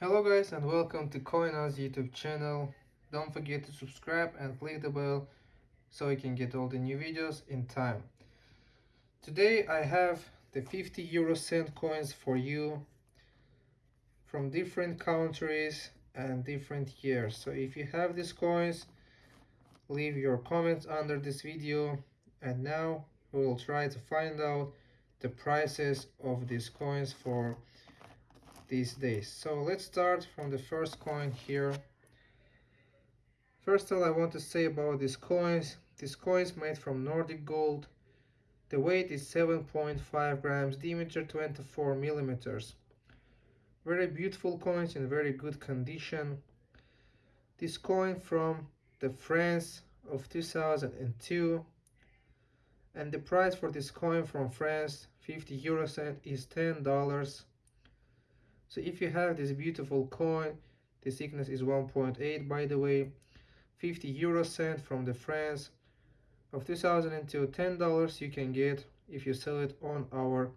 Hello guys and welcome to CoinOz YouTube channel. Don't forget to subscribe and click the bell so you can get all the new videos in time. Today I have the 50 euro cent coins for you from different countries and different years. So if you have these coins, leave your comments under this video and now we will try to find out the prices of these coins for these days. So let's start from the first coin here. First all I want to say about these coins. This coin is made from Nordic gold. The weight is 7.5 grams, diameter 24 millimeters. Very beautiful coins in very good condition. This coin from the France of 2002 and the price for this coin from France 50 euro cent is $10 so if you have this beautiful coin the thickness is 1.8 by the way 50 euro cent from the France. Of 2002 10 dollars you can get if you sell it on our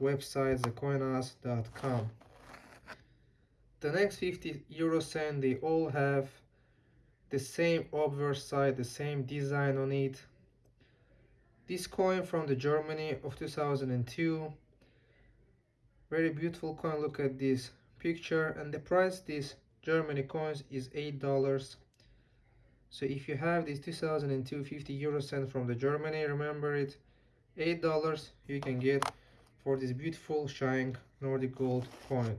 website thecoinoz.com the next 50 euro cent they all have the same obverse side the same design on it. This coin from the Germany of 2002 very beautiful coin look at this picture. And the price this Germany coins is eight dollars. So if you have this 2002 50 euro cent from the Germany remember it eight dollars you can get for this beautiful shining Nordic gold coin.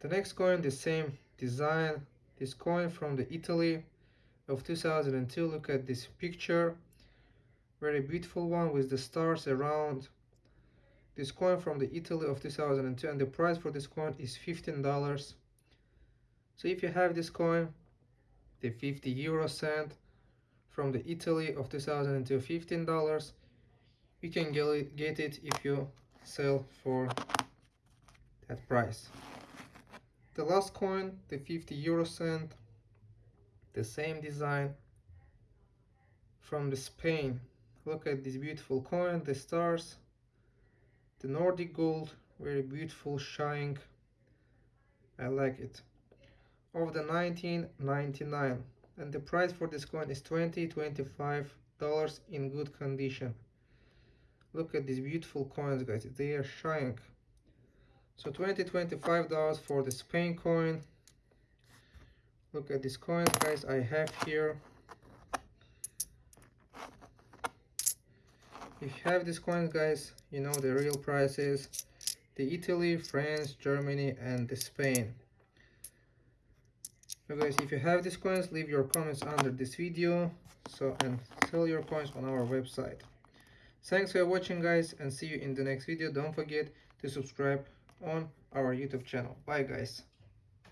The next coin the same design. This coin from the Italy of 2002 look at this picture. Very beautiful one with the stars around this coin from the Italy of 2002 and the price for this coin is $15 so if you have this coin the 50 euro cent from the Italy of 2002 $15 you can get it, get it if you sell for that price. The last coin the 50 euro cent the same design from the Spain. Look at this beautiful coin the stars the Nordic gold very beautiful shine I like it. Of the 1999 and the price for this coin is 20 25 dollars in good condition. Look at these beautiful coins guys. They are shining. So 20 25 dollars for the Spain coin. Look at these coins guys I have here if you have these coins guys you know the real prices the Italy France Germany and the Spain. So guys if you have these coins leave your comments under this video so and sell your coins on our website. Thanks for watching guys and see you in the next video. Don't forget to subscribe on our youtube channel. Bye guys